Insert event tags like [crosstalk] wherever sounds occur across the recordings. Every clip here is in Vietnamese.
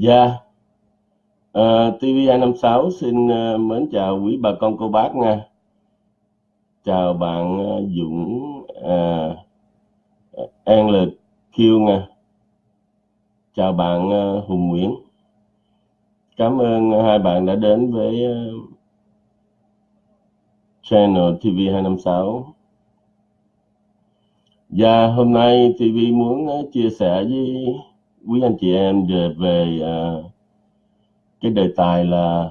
Dạ, ờ, TV256 xin uh, mến chào quý bà con cô bác nha. Chào bạn uh, Dũng uh, An Lực Kiêu nha. Chào bạn uh, Hùng Nguyễn. Cảm ơn hai bạn đã đến với uh, channel TV256. Và dạ, hôm nay TV muốn chia sẻ với quý anh chị em về, về à, cái đề tài là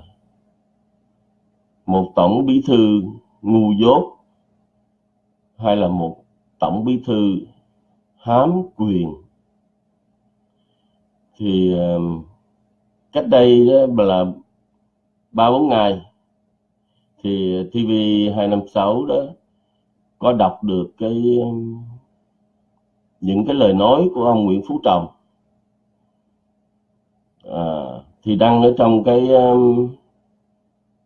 một tổng bí thư ngu dốt hay là một tổng bí thư hám quyền. Thì à, cách đây đó là ba bốn ngày thì TV 256 đó có đọc được cái à, những cái lời nói của ông Nguyễn Phú Trọng à, thì đăng ở trong cái um,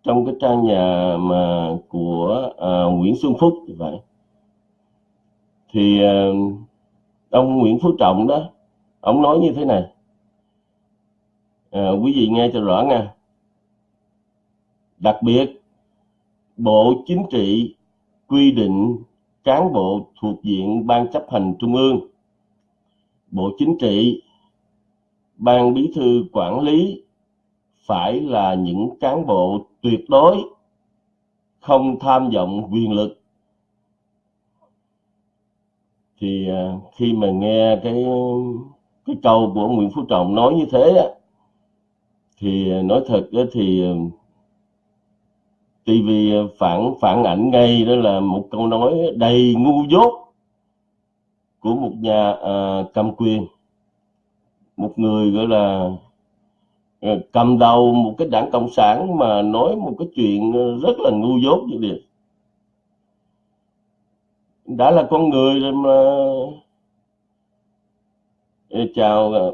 trong cái trang nhà mà của à, Nguyễn Xuân Phúc vậy thì à, ông Nguyễn Phú Trọng đó ông nói như thế này. À, quý vị nghe cho rõ nha. Đặc biệt Bộ Chính trị quy định cán bộ thuộc diện Ban chấp hành Trung ương, Bộ Chính trị, Ban Bí thư quản lý phải là những cán bộ tuyệt đối không tham vọng quyền lực. Thì à, khi mà nghe cái cái câu của Nguyễn Phú Trọng nói như thế á, thì nói thật á, thì à, TV phản phản ảnh ngay đó là một câu nói đầy ngu dốt của một nhà à, cầm quyền một người, gọi là ờ, cầm đầu một cái đảng cộng sản mà nói một cái chuyện ờ, rất là ngu dốt như vậy. Đã là con người rồi mà. Chào ờ,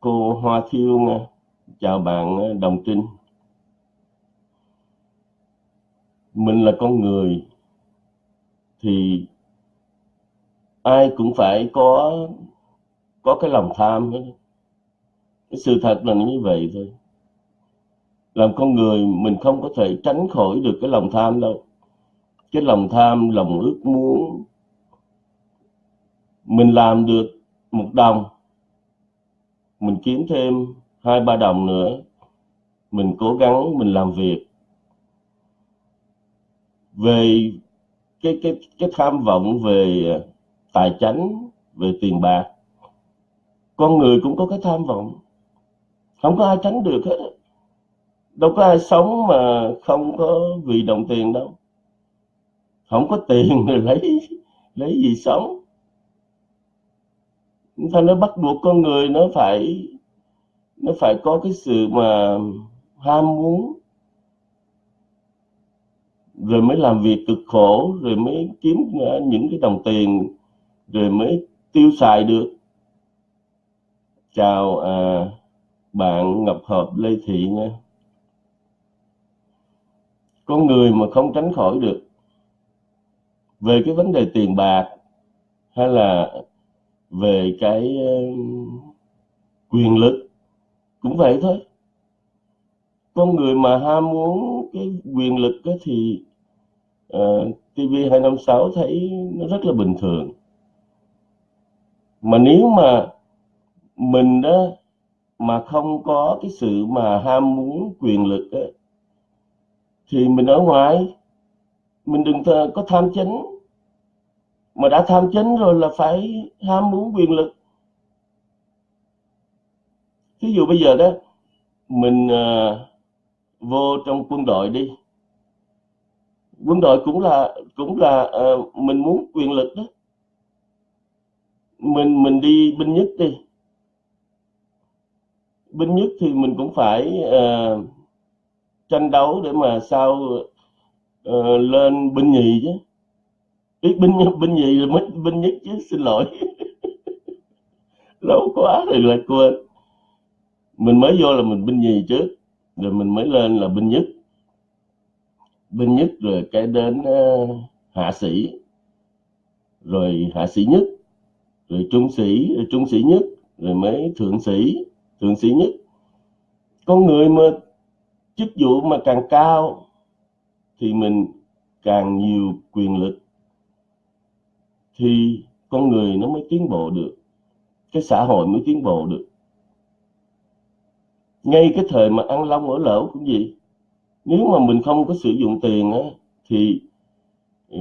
cô Hoa Thiêu nha. Chào bạn Đồng Trinh. Mình là con người thì ai cũng phải có có cái lòng tham hết. cái sự thật là như vậy thôi. Làm con người, mình không có thể tránh khỏi được cái lòng tham đâu. Cái lòng tham, lòng ước muốn, mình làm được một đồng, mình kiếm thêm hai, ba đồng nữa, mình cố gắng, mình làm việc. Về cái cái cái tham vọng về tài chánh, về tiền bạc con người cũng có cái tham vọng. Không có ai tránh được hết. Đâu có ai sống mà không có vì đồng tiền đâu. Không có tiền rồi lấy lấy gì sống. Ta nó bắt buộc con người nó phải nó phải có cái sự mà ham muốn. Rồi mới làm việc cực khổ, rồi mới kiếm ờ, những cái đồng tiền, rồi mới tiêu xài được chào à, bạn Ngọc Hợp Lê Thị nha. Con người mà không tránh khỏi được về cái vấn đề tiền bạc hay là về cái à, quyền lực cũng vậy thôi. Con người mà ham muốn cái quyền lực đó thì à, uh, TV256 thấy nó rất là bình thường. Mà nếu mà mình đó mà không có cái sự mà ham muốn quyền lực đó, thì mình ở ngoài mình đừng có tham chánh. Mà đã tham chánh rồi là phải ham muốn quyền lực. Ví dụ bây giờ đó mình uh, vô trong quân đội đi. Quân đội cũng là cũng là uh, mình muốn quyền lực đó. Mình mình đi binh nhất đi binh nhất thì mình cũng phải uh, tranh đấu để mà sao uh, lên binh nhì chứ. Biết binh binh nhì rồi mới binh nhất chứ xin lỗi. [laughs] Lâu quá rồi lại quên. Mình mới vô là mình binh nhì trước rồi mình mới lên là binh nhất. Binh nhất rồi cái đến uh, hạ sĩ. Rồi hạ sĩ nhất rồi trung sĩ rồi trung sĩ nhất rồi mới thượng sĩ thượng sĩ nhất. Con người mà chức vụ mà càng cao thì mình càng nhiều quyền lực thì con người nó mới tiến bộ được cái xã hội mới tiến bộ được. Ngay cái thời mà ăn long ở lẩu cũng gì nếu mà mình không có sử dụng tiền á thì ừ,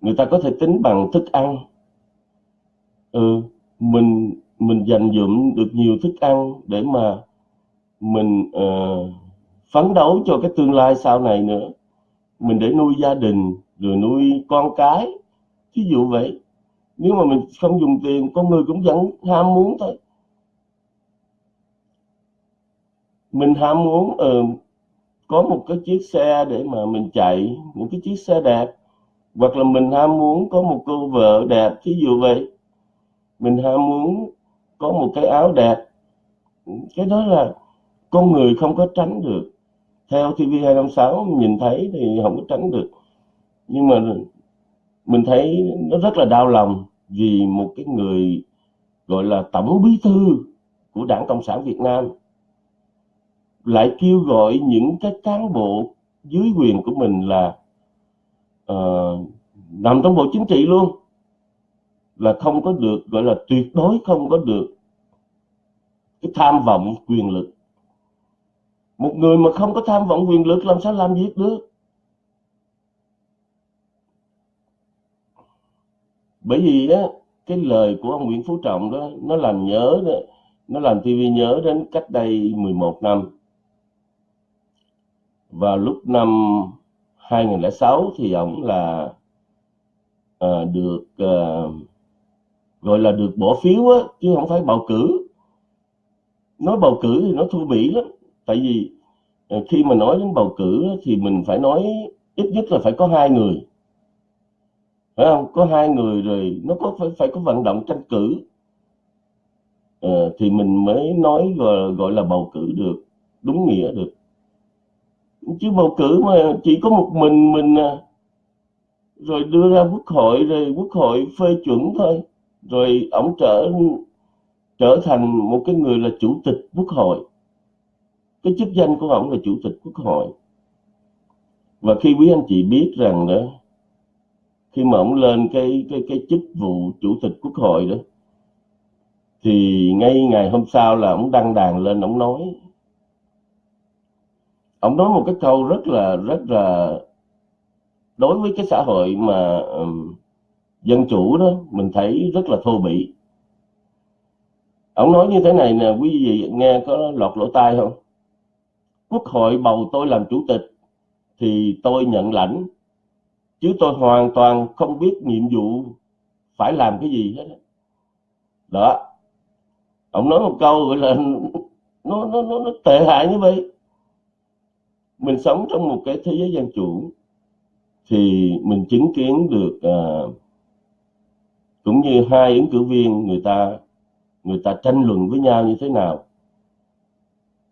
người ta có thể tính bằng thức ăn. Ừ, mình mình dành dụm được nhiều thức ăn để mà mình uh, phấn đấu cho cái tương lai sau này nữa. Mình để nuôi gia đình rồi nuôi con cái ví dụ vậy. Nếu mà mình không dùng tiền con người cũng vẫn ham muốn thôi. Mình ham muốn uh, có một cái chiếc xe để mà mình chạy một cái chiếc xe đẹp hoặc là mình ham muốn có một cô vợ đẹp thí dụ vậy. Mình ham muốn có một cái áo đẹp. Ừ, cái đó là con người không có tránh được. Theo TV 256 nhìn thấy thì không có tránh được. Nhưng mà mình thấy nó rất là đau lòng vì một cái người gọi là tổng bí thư của đảng cộng sản việt nam lại kêu gọi những cái cán bộ dưới quyền của mình là uh, nằm trong bộ chính trị luôn là không có được gọi là tuyệt đối không có được cái tham vọng quyền lực. Một người mà không có tham vọng quyền lực làm sao làm việc được? Bởi vì á cái lời của ông Nguyễn Phú Trọng đó nó làm nhớ đó nó làm TV nhớ đến cách đây 11 năm. Vào lúc năm 2006 thì ông là à, được à, gọi là được bỏ phiếu á, chứ không phải bầu cử. Nói bầu cử thì nó thua bỉ lắm. Tại vì ờ, khi mà nói đến bầu cử thì mình phải nói ít nhất là phải có hai người. Phải không? Có hai người rồi nó có phải phải có vận động tranh cử. À, thì mình mới nói gọi, gọi là bầu cử được đúng nghĩa được. Chứ bầu cử mà chỉ có một mình mình à, rồi đưa ra quốc hội rồi quốc hội phê chuẩn thôi rồi ông trở trở thành một cái người là chủ tịch quốc hội. Cái chức danh của ông là chủ tịch quốc hội. Và khi quý anh chị biết rằng đó, khi mà ông lên cái cái cái chức vụ chủ tịch quốc hội đó, thì ngay ngày hôm sau là ông đăng đàn lên ông nói. Ông nói một cái câu rất là rất là đối với cái xã hội mà dân chủ đó mình thấy rất là thô bỉ. Ông nói như thế này nè quý vị nghe có lọt lỗ tai không? Quốc hội bầu tôi làm chủ tịch thì tôi nhận lãnh chứ tôi hoàn toàn không biết nhiệm vụ phải làm cái gì hết đó. Ông nói một câu gọi là nó nó nó, nó tệ hại như vậy. Mình sống trong một cái thế giới dân chủ thì mình chứng kiến được uh, cũng như hai ứng cử viên người ta người ta tranh luận với nhau như thế nào.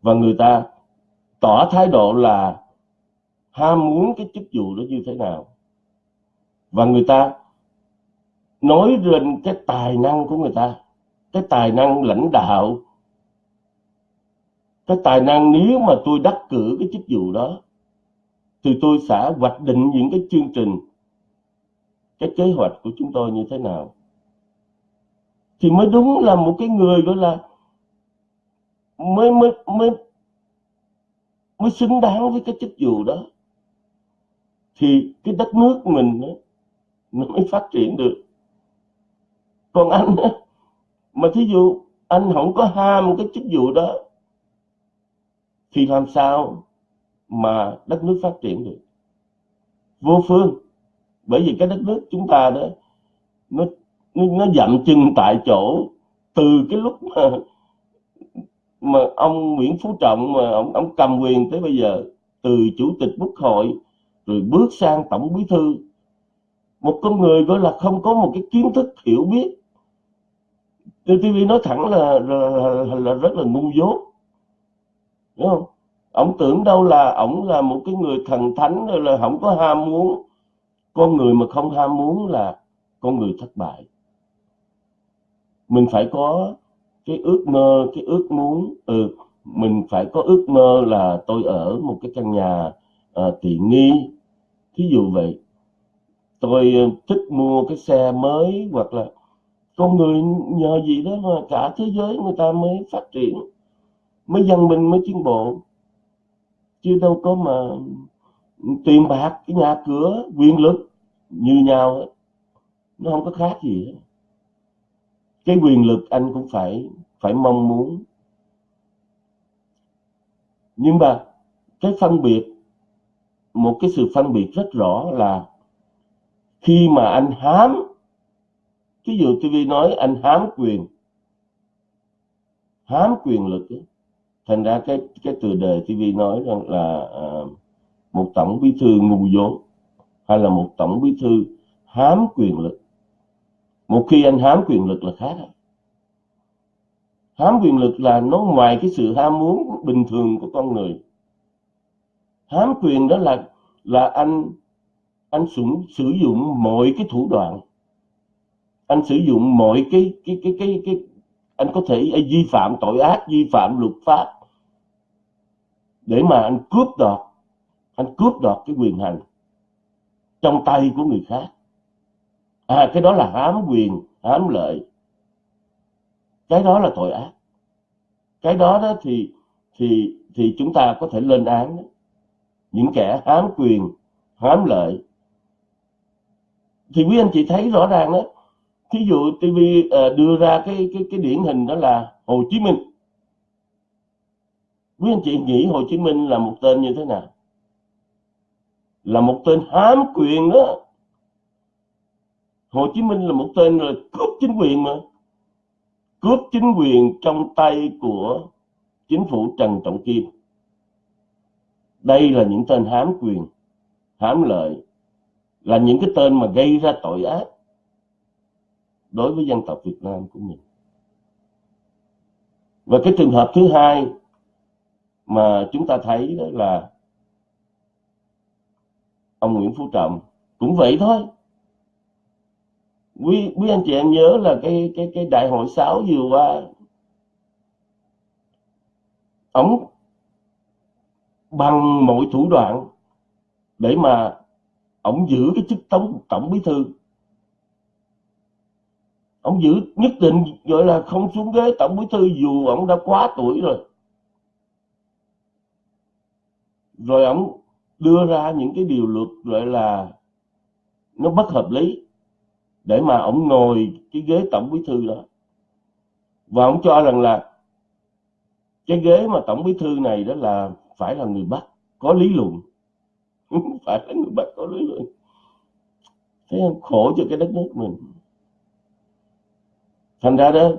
Và người ta tỏ thái độ là ham muốn cái chức vụ đó như thế nào. Và người ta nói lên cái tài năng của người ta, cái tài năng lãnh đạo. Cái tài năng nếu mà tôi đắc cử cái chức vụ đó, thì tôi sẽ hoạch định những cái chương trình, cái kế hoạch của chúng tôi như thế nào thì mới đúng là một cái người gọi là mới mới mới mới xứng đáng với cái chức vụ đó. Thì cái đất nước mình đó, nó mới phát triển được. Còn anh mà thí dụ anh không có ham cái chức vụ đó thì làm sao mà đất nước phát triển được? Vô phương. Bởi vì cái đất nước chúng ta đó nó nó, nó dậm chân tại chỗ. Từ cái lúc mà mà ông Nguyễn Phú Trọng mà ông ông cầm quyền tới bây giờ từ chủ tịch quốc hội rồi bước sang tổng bí thư một con người gọi là không có một cái kiến thức hiểu biết. TV nói thẳng là, là, là, là rất là ngu dốt. Đúng không? Ông tưởng đâu là ông là một cái người thần thánh rồi là không có ham muốn. Con người mà không ham muốn là con người thất bại mình phải có cái ước mơ cái ước muốn. Ừ mình phải có ước mơ là tôi ở một cái căn nhà uh, tiện nghi. Thí dụ vậy tôi ờ, thích mua cái xe mới hoặc là con người nhờ gì đó mà cả thế giới người ta mới phát triển mới văn minh mới tiến bộ. Chứ đâu có mà tiền bạc cái nhà cửa quyền lực như nhau ấy. nó không có khác gì hết cái quyền lực anh cũng phải phải mong muốn. Nhưng mà cái phân biệt một cái sự phân biệt rất rõ là khi mà anh hám ví dụ TV nói anh hám quyền hám quyền lực ấy, thành ra cái cái từ đề TV nói rằng là à, một tổng bí thư ngu dốt hay là một tổng bí thư hám quyền lực một khi anh hám quyền lực là khác hám quyền lực là nó ngoài cái sự ham muốn bình thường của con người. Hám quyền đó là là anh anh sử, sử dụng mọi cái thủ đoạn. Anh sử dụng mọi cái cái cái cái cái anh có thể anh vi phạm tội ác vi phạm luật pháp để mà anh cướp đoạt anh cướp đoạt cái quyền hành trong tay của người khác à cái đó là hám quyền, hám lợi. Cái đó là tội ác. Cái đó đó thì thì thì chúng ta có thể lên án đó. những kẻ hám quyền, hám lợi. Thì quý anh chị thấy rõ ràng đó. Thí dụ TV ờ, đưa ra cái cái cái điển hình đó là Hồ Chí Minh. Quý anh chị nghĩ Hồ Chí Minh là một tên như thế nào? Là một tên hám quyền đó. Hồ Chí Minh là một tên là cướp chính quyền mà. Cướp chính quyền trong tay của chính phủ Trần Trọng Kim. Đây là những tên hám quyền, hám lợi, là những cái tên mà gây ra tội ác đối với dân tộc Việt Nam của mình. Và cái trường hợp thứ hai mà chúng ta thấy đó là ông Nguyễn Phú Trọng cũng vậy thôi quý quý anh chị em nhớ là cái cái cái đại hội 6 vừa qua ông bằng mọi thủ đoạn để mà ông giữ cái chức tổng tổng bí thư. Ông giữ, nhất định gọi là không xuống ghế tổng bí thư dù ông đã quá tuổi rồi. Rồi ông đưa ra những cái điều luật gọi là nó bất hợp lý để mà ông ngồi cái ghế tổng bí thư đó. Và ông cho rằng là cái ghế mà tổng bí thư này đó là phải là người bắc, có lý luận. [laughs] Phải là người bắc có lý luận. Thế khổ cho cái đất nước mình. Thành ra đó,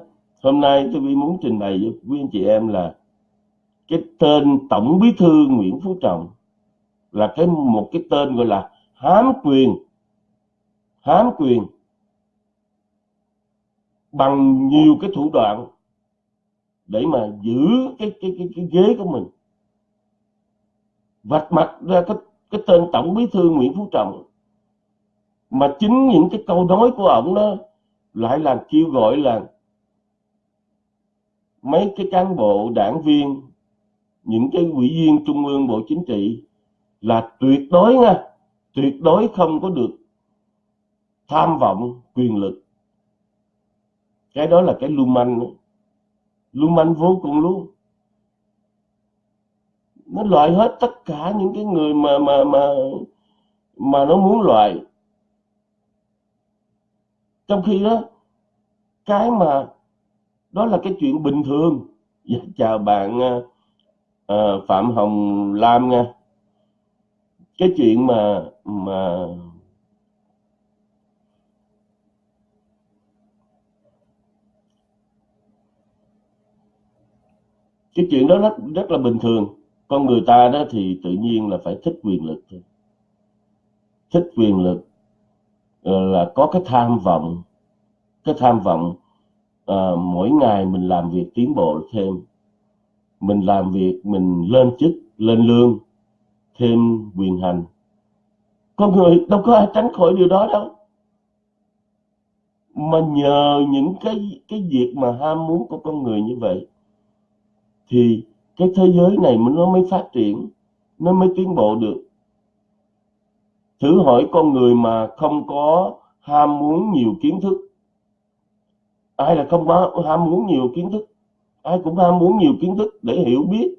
hôm nay tôi muốn trình bày với quý anh chị em là cái tên tổng bí thư Nguyễn Phú Trọng là cái một cái tên gọi là hám quyền. Hám quyền bằng nhiều cái thủ đoạn để mà giữ cái cái cái, cái ghế của mình. Vạch mặt ra cái cái tên tổng bí thư Nguyễn Phú Trọng. Mà chính những cái câu nói của ông đó lại là kêu gọi là mấy cái cán bộ đảng viên những cái ủy viên trung ương bộ chính trị là tuyệt đối nha tuyệt đối không có được tham vọng quyền lực cái đó là cái lưu manh lưu manh vô cùng luôn. Nó loại hết tất cả những cái người mà mà mà mà nó muốn loại. Trong khi đó cái mà đó là cái chuyện bình thường. Dạ, chào bạn uh, phạm hồng lam nha. Cái chuyện mà mà cái chuyện đó rất rất là bình thường. Con người ta đó thì tự nhiên là phải thích quyền lực thôi. Thích quyền lực ờ, là có cái tham vọng. Cái tham vọng à, mỗi ngày mình làm việc tiến bộ thêm. Mình làm việc mình lên chức lên lương thêm quyền hành. Con người đâu có ai tránh khỏi điều đó đâu. Mà nhờ những cái cái việc mà ham muốn của con người như vậy thì cái thế giới này nó mới phát triển, nó mới tiến bộ được. Thử hỏi con người mà không có ham muốn nhiều kiến thức. Ai là không có ham muốn nhiều kiến thức? Ai cũng ham muốn nhiều kiến thức để hiểu biết,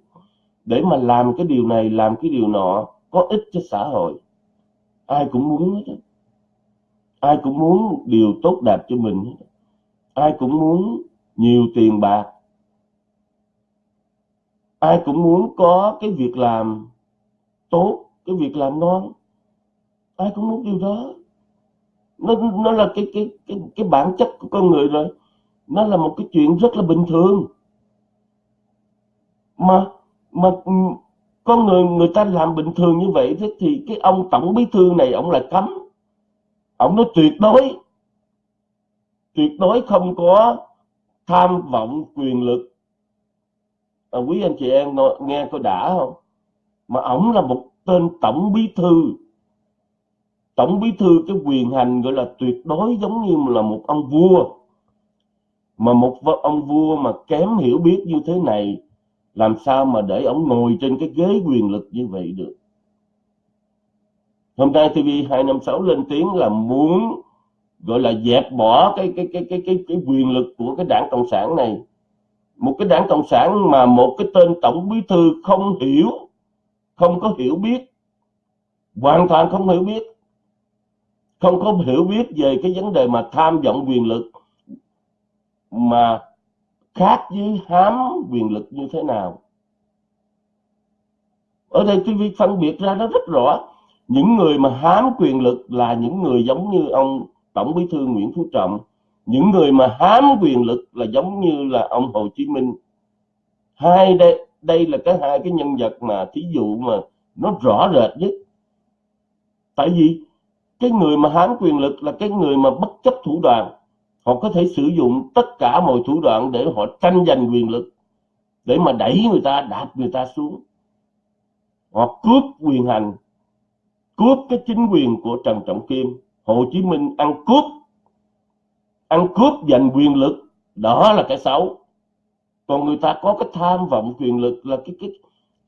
để mà làm cái điều này, làm cái điều nọ, có ích cho xã hội. Ai cũng muốn hết ai cũng muốn điều tốt đẹp cho mình ai cũng muốn nhiều tiền bạc ai cũng muốn có cái việc làm tốt, cái việc làm ngon. Ai cũng muốn điều đó. Nó nó là cái cái cái cái bản chất của con người rồi. Nó là một cái chuyện rất là bình thường. Mà mà con người người ta làm bình thường như vậy thế thì cái ông tổng bí thư này, ông là cấm. Ông nói tuyệt đối tuyệt đối không có tham vọng quyền lực à, quý anh chị em nghe có đã không? Mà ông là một tên tổng bí thư. Tổng bí thư cái quyền hành gọi là tuyệt đối giống như là một ông vua. Mà một ông vua mà kém hiểu biết như thế này làm sao mà để ông ngồi trên cái ghế quyền lực như vậy được? Hôm nay TV 256 lên tiếng là muốn gọi là dẹp bỏ cái cái cái cái cái, cái quyền lực của cái đảng cộng sản này một cái đảng cộng sản mà một cái tên tổng bí thư không hiểu, không có hiểu biết, hoàn toàn không hiểu biết, không có hiểu biết về cái vấn đề mà tham vọng quyền lực, mà khác với hám quyền lực như thế nào. Ở đây cái việc phân biệt ra nó rất rõ. Những người mà hám quyền lực là những người giống như ông tổng bí thư nguyễn phú trọng những người mà hám quyền lực là giống như là ông hồ chí minh. Hai đây đây là cái hai cái nhân vật mà thí dụ mà nó rõ rệt nhất. Tại vì cái người mà hám quyền lực là cái người mà bất chấp thủ đoạn. Họ có thể sử dụng tất cả mọi thủ đoạn để họ tranh giành quyền lực, để mà đẩy người ta, đạp người ta xuống. Họ cướp quyền hành, cướp cái chính quyền của Trần Trọng Kim. Hồ Chí Minh ăn cướp ăn cướp giành quyền lực đó là cái xấu. Còn người ta có cái tham vọng quyền lực là cái cái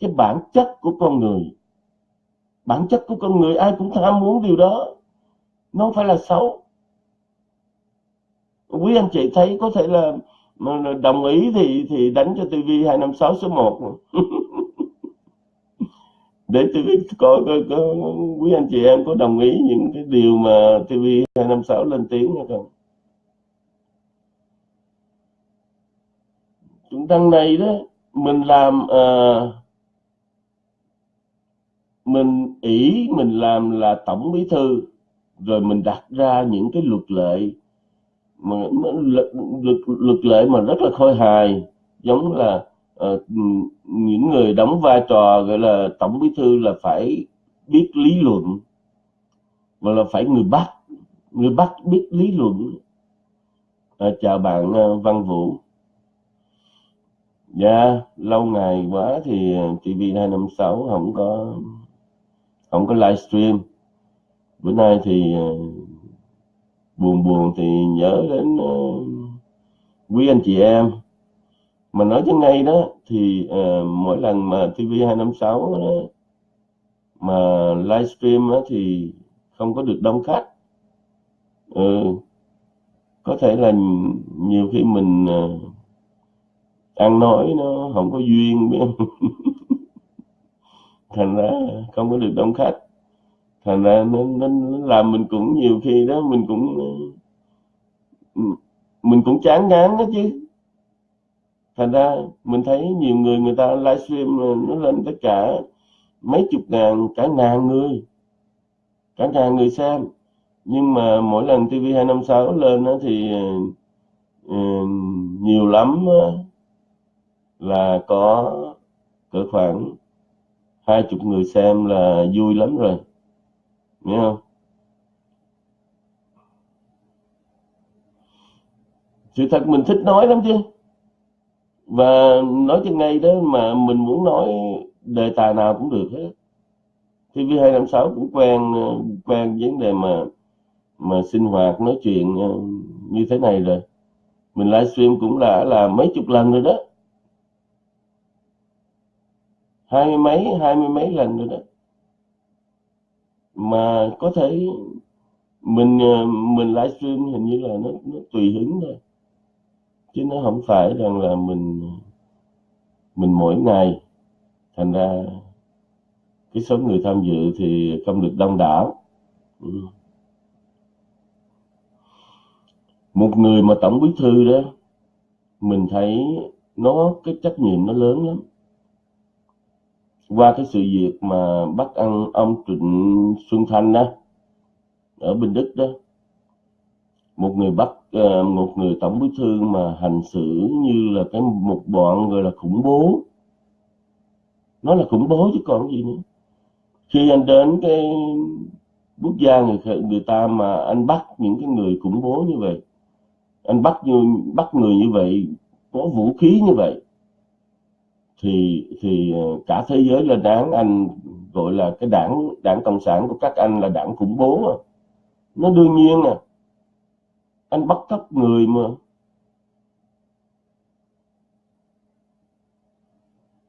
cái bản chất của con người. Bản chất của con người ai cũng tham muốn điều đó. Nó không phải là xấu. Quý anh chị thấy có thể là đồng ý thì thì đánh cho TV 256 số 1 [laughs] để tôi biết có, có, quý anh chị em có đồng ý những cái điều mà TV 256 lên tiếng hay không? Đằng này đó mình làm uh, mình ý mình làm là tổng bí thư rồi mình đặt ra những cái luật lệ mà luật, luật, luật lệ mà rất là khôi hài giống là uh, những người đóng vai trò gọi là tổng bí thư là phải biết lý luận và là phải người bắt người bắt biết lý luận. À, chào bạn uh, Văn Vũ dạ lâu ngày quá thì ờ, TV 256 không có không có livestream bữa nay thì ờ, buồn buồn thì nhớ đến uh, quý anh chị em. Mà nói cho ngay đó thì uh, mỗi lần mà TV 256 đó, mà livestream đó, thì không có được đông khách. Ừ, có thể là nhiều khi mình uh, ăn nói nó không có duyên biết không? [laughs] thành ra không có được đông khách. Thành ra nó, nó, nó làm mình cũng nhiều khi đó mình cũng ừ, mình cũng chán ngán đó chứ. Thành ra mình thấy nhiều người người ta livestream nó lên tất cả mấy chục ngàn cả ngàn người. Cả ngàn người xem. Nhưng mà mỗi lần TV 256 lên đó thì uh, nhiều lắm là có cỡ khoảng hai chục người xem là vui lắm rồi. Nghe không? Sự thật mình thích nói lắm chứ. Và nói cho ngay đó mà mình muốn nói đề tài nào cũng được hết. TV 256 cũng quen quen vấn đề mà mà sinh hoạt, nói chuyện ờ, như thế này rồi. Mình livestream cũng đã là mấy chục lần rồi đó hai mươi mấy, hai mươi mấy lần rồi đó. Mà có thể mình ờ, mình livestream hình như là nó nó tùy hứng thôi. Chứ nó không phải rằng là mình mình mỗi ngày. Thành ra cái số người tham dự thì không được đông đảo. Ừ. một người mà tổng bí thư đó, mình thấy nó, cái trách nhiệm nó lớn lắm qua cái sự việc mà bắt ăn ông Trịnh Xuân Thanh đó, ở Bình Đức đó, một người bắt ờ, một người tổng bí thư mà hành xử như là cái một bọn gọi là khủng bố. Nó là khủng bố chứ còn gì nữa. Khi anh đến cái quốc gia người người ta mà anh bắt những cái người khủng bố như vậy, anh bắt như, bắt người như vậy, có vũ khí như vậy thì thì ờ, cả thế giới lên đảng anh gọi là cái đảng đảng cộng sản của các anh là đảng khủng bố à. nó đương nhiên à. Anh bắt cóc người mà.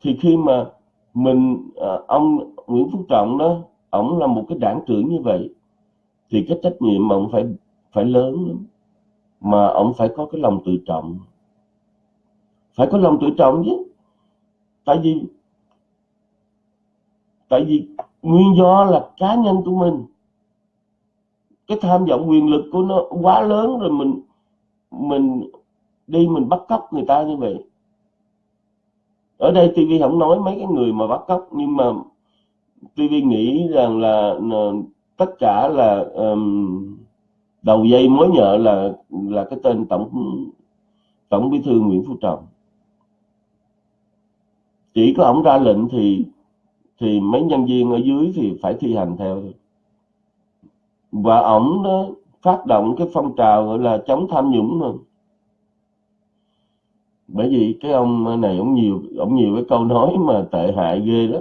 Thì khi mà mình à, ông Nguyễn Phú Trọng đó ông là một cái đảng trưởng như vậy thì cái trách nhiệm mà ông phải phải lớn lắm. Mà ông phải có cái lòng tự trọng. Phải có lòng tự trọng chứ tại vì tại vì nguyên do là cá nhân của mình. Cái tham vọng quyền lực của nó quá lớn rồi mình mình đi mình bắt cóc người ta như vậy. Ở đây TV không nói mấy cái người mà bắt cóc nhưng mà TV nghĩ rằng là, là tất cả là um, đầu dây mối nhợ là là cái tên tổng tổng bí thư Nguyễn Phú Trọng chỉ có ông ra lệnh thì thì mấy nhân viên ở dưới thì phải thi hành theo. Và ổng đó phát động cái phong trào gọi là chống tham nhũng mà. Bởi vì cái ông này ông nhiều ông nhiều cái câu nói mà tệ hại ghê đó.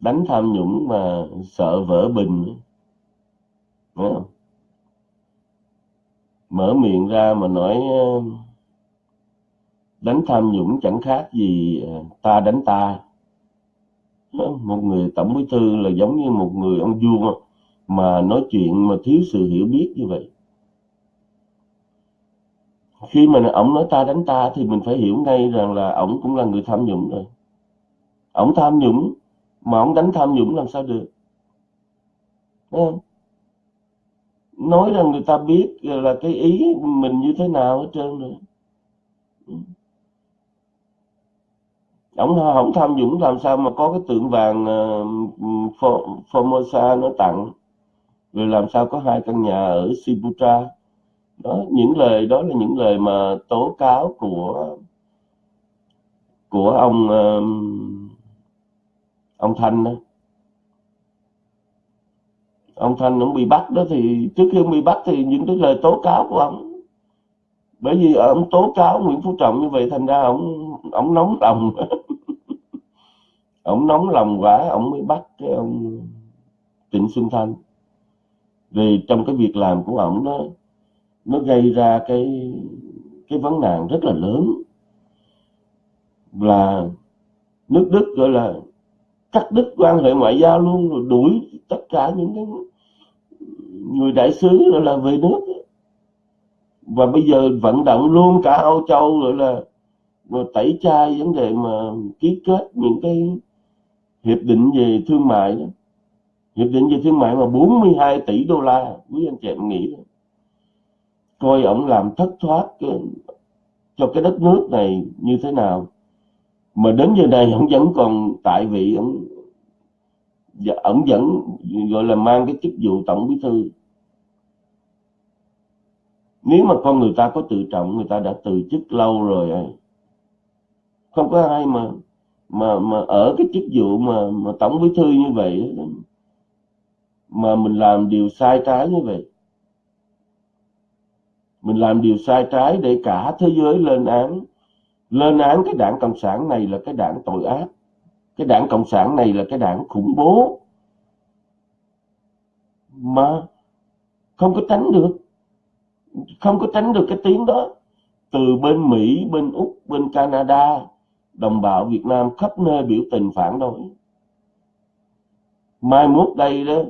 Đánh tham nhũng mà sợ vỡ bình. Không? mở miệng ra mà nói đánh tham nhũng chẳng khác gì ờ, ta đánh ta. Một người tổng bí thư là giống như một người ông vua mà nói chuyện mà thiếu sự hiểu biết như vậy. Khi mà ổng nói ta đánh ta thì mình phải hiểu ngay rằng là ổng cũng là người tham nhũng rồi. Ổng tham nhũng mà ổng đánh tham nhũng làm sao được? Không? nói rằng người ta biết là cái ý mình như thế nào hết trơn rồi. Ổng không tham dũng làm sao mà có cái tượng vàng uh, Formosa nó tặng? Rồi làm sao có hai căn nhà ở Sibutra đó những lời đó là những lời mà tố cáo của của ông uh, ông Thanh đó. Ông Thanh ông bị bắt đó thì trước khi ông bị bắt thì những cái lời tố cáo của ông. Bởi vì ông tố cáo Nguyễn Phú Trọng như vậy thành ra ông ông nóng lòng. [laughs] ông nóng lòng quá, ông mới bắt cái ông Trịnh Xuân Thanh. Vì trong cái việc làm của ông nó nó gây ra cái cái vấn nạn rất là lớn. Là nước Đức gọi là cắt đứt quan hệ ngoại giao luôn, rồi đuổi tất cả những cái người đại sứ rồi là về nước. Và bây giờ vận động luôn cả Âu Châu gọi là tẩy chay vấn đề mà ký kết những cái hiệp định về thương mại đó. hiệp định về thương mại mà 42 tỷ đô la quý anh chị em nghĩ đó. coi ổng làm thất thoát cái, cho cái đất nước này như thế nào mà đến giờ này ổng vẫn còn tại vị ổng ổng vẫn gọi là mang cái chức vụ tổng bí thư nếu mà con người ta có tự trọng người ta đã từ chức lâu rồi không có ai mà mà mà ở cái chức vụ mà mà tổng bí thư như vậy mà mình làm điều sai trái như vậy. Mình làm điều sai trái để cả thế giới lên án. Lên án cái đảng cộng sản này là cái đảng tội ác. Cái đảng cộng sản này là cái đảng khủng bố. Mà không có tránh được. Không có tránh được cái tiếng đó. Từ bên Mỹ, bên Úc, bên Canada đồng bào Việt Nam khắp nơi biểu tình phản đối. Mai mốt đây đó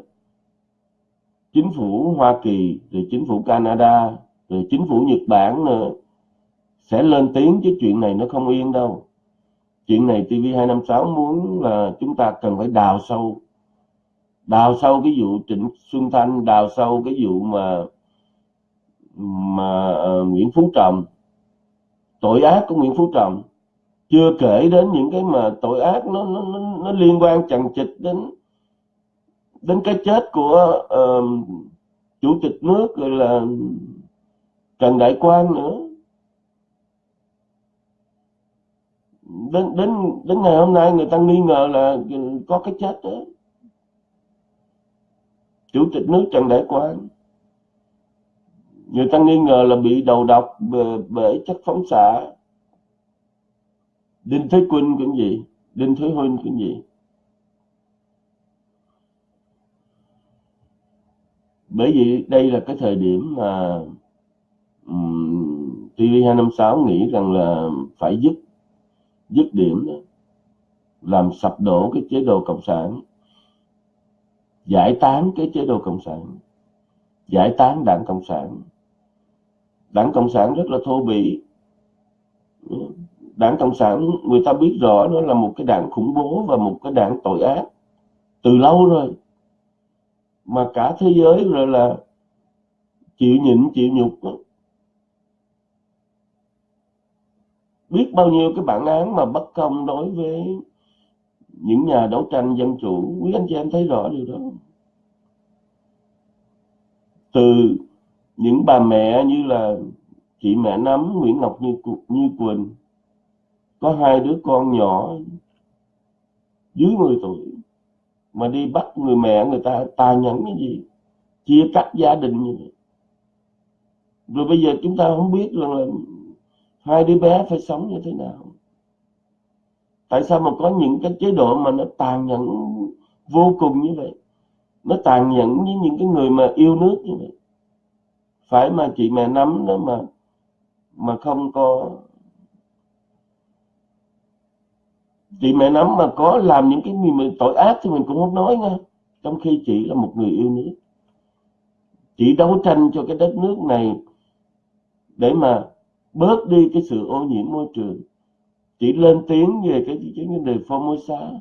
chính phủ Hoa Kỳ rồi chính phủ Canada rồi chính phủ Nhật Bản nữa sẽ lên tiếng chứ chuyện này nó không yên đâu. Chuyện này TV256 muốn là chúng ta cần phải đào sâu đào sâu cái vụ Trịnh Xuân Thanh đào sâu cái vụ mà mà uh, Nguyễn Phú Trọng. Tội ác của Nguyễn Phú Trọng chưa kể đến những cái mà tội ác nó nó nó, nó liên quan chằng chịt đến đến cái chết của uh, chủ tịch nước rồi là Trần Đại Quang nữa. Đến đến đến ngày hôm nay người ta nghi ngờ là có cái chết đó. Chủ tịch nước Trần Đại Quang. Người ta nghi ngờ là bị đầu độc bởi, bởi chất phóng xạ. Đinh Thế Quynh cũng gì Đinh Thế Huynh cũng gì bởi vì đây là cái thời điểm mà um, TV256 nghĩ rằng là phải dứt dứt điểm đó, làm sập đổ cái chế độ cộng sản giải tán cái chế độ cộng sản giải tán đảng cộng sản. Đảng cộng sản rất là thô bỉ đảng cộng sản, người ta biết rõ nó là một cái đảng khủng bố và một cái đảng tội ác. Từ lâu rồi. Mà cả thế giới rồi là chịu nhịn, chịu nhục đó. biết bao nhiêu cái bản án mà bất công đối với những nhà đấu tranh dân chủ. Quý anh chị em thấy rõ điều đó. Từ những bà mẹ như là chị mẹ nắm Nguyễn Ngọc Như Như Quỳnh có hai đứa con nhỏ dưới 10 tuổi mà đi bắt người mẹ người ta tàn nhẫn cái gì, chia cắt gia đình như vậy. Rồi bây giờ chúng ta không biết rằng là hai đứa bé phải sống như thế nào. Tại sao mà có những cái chế độ mà nó tàn nhẫn vô cùng như vậy? Nó tàn nhẫn với những cái người mà yêu nước như vậy. Phải mà chị mẹ nắm đó mà mà không có chị mẹ nắm mà có làm những cái gì mà tội ác thì mình cũng không nói nha. Trong khi chị là một người yêu nước. Chị đấu tranh cho cái đất nước này để mà bớt đi cái sự ô nhiễm môi trường. Chỉ lên tiếng về cái cái vấn đề Formosa.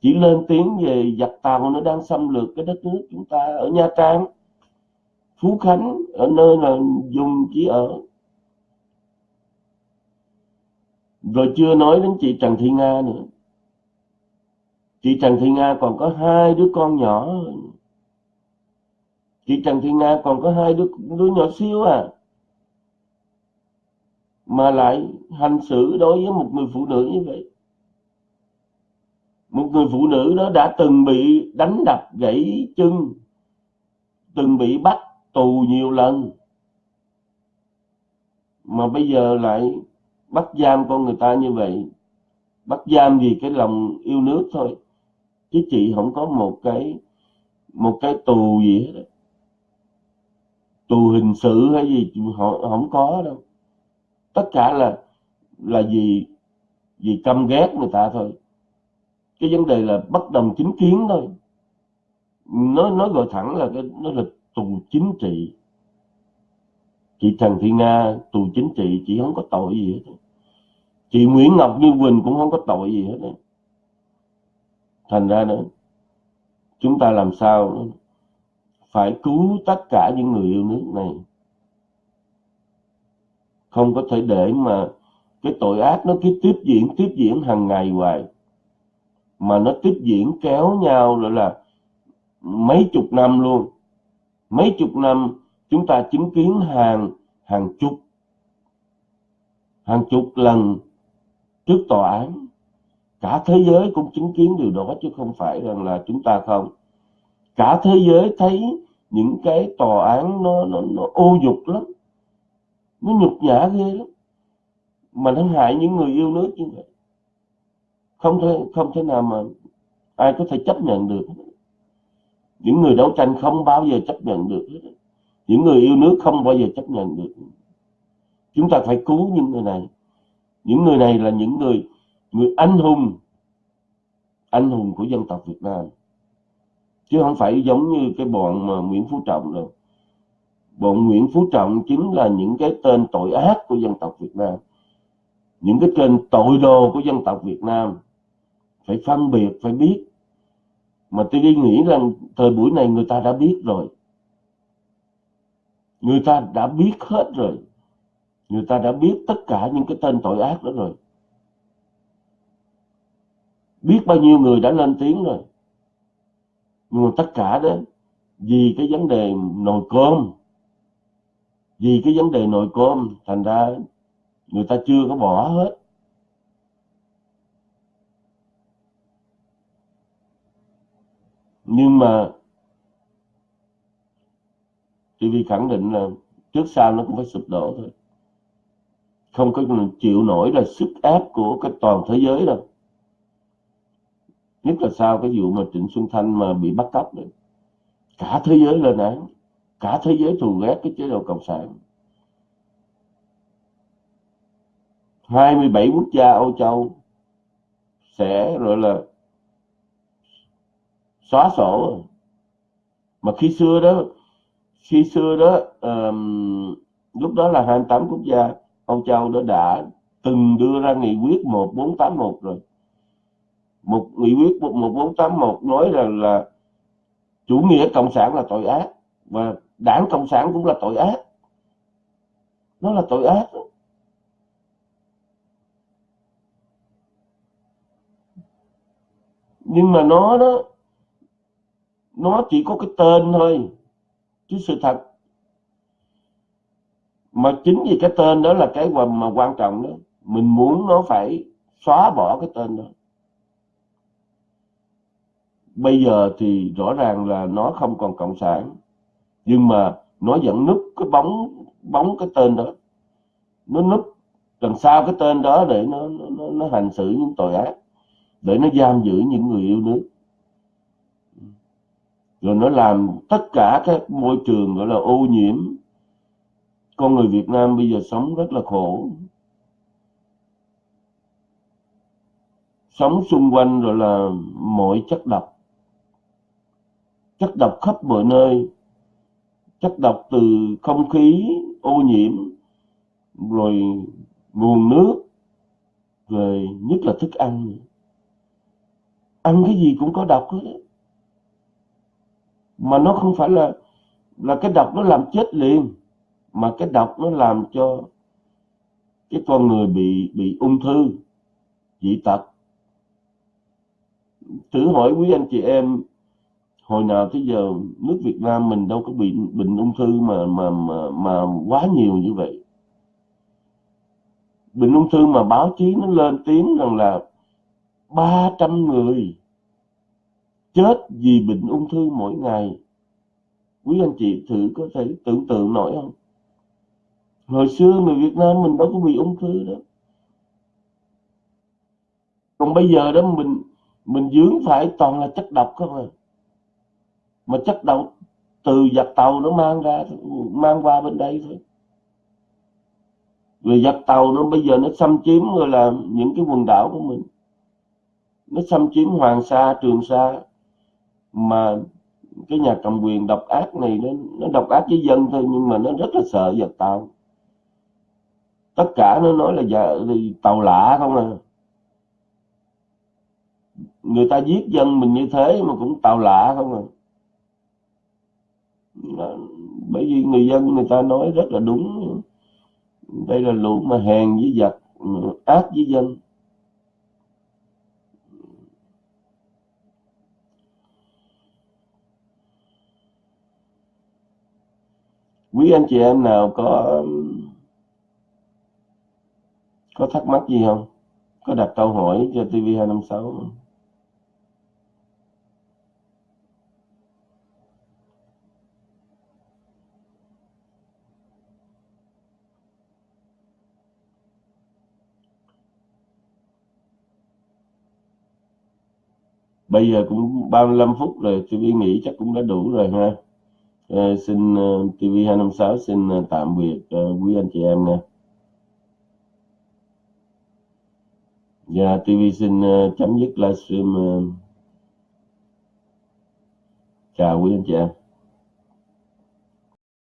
Chỉ lên tiếng về giặc tàu nó đang xâm lược cái đất nước chúng ta ở Nha Trang. Phú Khánh ở nơi là dùng chỉ ở rồi chưa nói đến chị Trần Thị Nga nữa. Chị Trần Thị Nga còn có hai đứa con nhỏ. Chị Trần Thị Nga còn có hai đứa đứa nhỏ xíu à. Mà lại hành xử đối với một người phụ nữ như vậy. Một người phụ nữ đó đã từng bị đánh đập, gãy chân, từng bị bắt tù nhiều lần. Mà bây giờ lại bắt giam con người ta như vậy, bắt giam vì cái lòng yêu nước thôi, chứ chị không có một cái một cái tù gì hết tù hình sự hay gì họ không có đâu. Tất cả là là vì vì căm ghét người ta thôi. Cái vấn đề là bất đồng chính kiến thôi. Nó nói gọi thẳng là cái, nó là tù chính trị chị Trần Thị Nga, tù chính trị, chị không có tội gì hết. Chị Nguyễn Ngọc Như Quỳnh cũng không có tội gì hết. Thành ra nữa, chúng ta làm sao phải cứu tất cả những người yêu nước này? Không có thể để mà cái tội ác nó cứ tiếp diễn tiếp diễn hàng ngày hoài. Mà nó tiếp diễn kéo nhau rồi là mấy chục năm luôn. Mấy chục năm chúng ta chứng kiến hàng hàng chục hàng chục lần trước tòa án. Cả thế giới cũng chứng kiến điều đó chứ không phải rằng là chúng ta không. Cả thế giới thấy những cái tòa án nó nó, nó ô dục lắm. Nó nhục nhã ghê lắm. Mà nó hại những người yêu nước như vậy. Không thể không thể nào mà ai có thể chấp nhận được. Những người đấu tranh không bao giờ chấp nhận được những người yêu nước không bao giờ chấp nhận được. Chúng ta phải cứu những người này. Những người này là những người người anh hùng anh hùng của dân tộc Việt Nam. Chứ không phải giống như cái bọn mà Nguyễn Phú Trọng đâu. Bọn Nguyễn Phú Trọng chính là những cái tên tội ác của dân tộc Việt Nam. Những cái tên tội đồ của dân tộc Việt Nam. Phải phân biệt, phải biết. Mà tôi nghĩ rằng thời buổi này người ta đã biết rồi người ta đã biết hết rồi. Người ta đã biết tất cả những cái tên tội ác đó rồi. Biết bao nhiêu người đã lên tiếng rồi. Nhưng mà tất cả đó, vì cái vấn đề nồi cơm, vì cái vấn đề nồi cơm, thành ra người ta chưa có bỏ hết. Nhưng mà TV khẳng định là trước sau nó cũng phải sụp đổ thôi. Không có chịu nổi là sức ép của cái toàn thế giới đâu. Nhất là sau cái vụ mà Trịnh Xuân Thanh mà bị bắt cóc đấy. Cả thế giới lên án. Cả thế giới thù ghét cái chế độ cộng sản. 27 quốc gia Âu Châu sẽ gọi là xóa sổ. Mà khi xưa đó khi xưa đó um, lúc đó là 28 quốc gia Âu Châu đó đã từng đưa ra nghị quyết 1481 rồi. Một nghị quyết 1481 nói rằng là chủ nghĩa cộng sản là tội ác và đảng cộng sản cũng là tội ác. Nó là tội ác. Đó. nhưng mà nó đó nó chỉ có cái tên thôi chứ sự thật mà chính vì cái tên đó là cái mà quan trọng đó mình muốn nó phải xóa bỏ cái tên đó. Bây giờ thì rõ ràng là nó không còn cộng sản nhưng mà nó vẫn núp cái bóng bóng cái tên đó. Nó núp đằng sau cái tên đó để nó nó, nó hành xử những tội ác để nó giam giữ những người yêu nước rồi nó làm tất cả các môi trường gọi là ô nhiễm. Con người Việt Nam bây giờ sống rất là khổ. Sống xung quanh rồi là mọi chất độc. Chất độc khắp mọi nơi. Chất độc từ không khí, ô nhiễm, rồi nguồn nước, rồi nhất là thức ăn. Ăn cái gì cũng có độc hết mà nó không phải là là cái độc nó làm chết liền, mà cái độc nó làm cho cái con người bị bị ung thư, dị tật. Thử hỏi quý anh chị em, hồi nào tới giờ nước Việt Nam mình đâu có bị bệnh ung thư mà mà mà mà quá nhiều như vậy. Bệnh ung thư mà báo chí nó lên tiếng rằng là 300 người chết vì bệnh ung thư mỗi ngày. Quý anh chị thử có thể tưởng tượng nổi không? Hồi xưa người Việt Nam mình đâu có bị ung thư đó. Còn bây giờ đó, mình mình dướng phải toàn là chất độc không à? Mà chất độc từ giặc tàu nó mang ra, mang qua bên đây thôi. Rồi giặc tàu nó bây giờ nó xâm chiếm rồi là những cái quần đảo của mình. Nó xâm chiếm Hoàng Sa, Trường Sa mà cái nhà cầm quyền độc ác này nó, nó độc ác với dân thôi nhưng mà nó rất là sợ giặc tàu. Tất cả nó nói là dạ, tàu lạ không à. Người ta giết dân mình như thế mà cũng tàu lạ không à. Bởi vì người dân người ta nói rất là đúng. Đây là lũ mà hèn với giặc ác với dân. Quý anh chị em nào có um, có thắc mắc gì không có đặt câu hỏi cho TV256 không? bây giờ cũng 35 phút rồi TV nghĩ chắc cũng đã đủ rồi ha à, xin ờ, TV256 xin ờ, tạm biệt ờ, quý anh chị em nha Dạ, TV xin chấm dứt livestream. Chào quý anh chị em.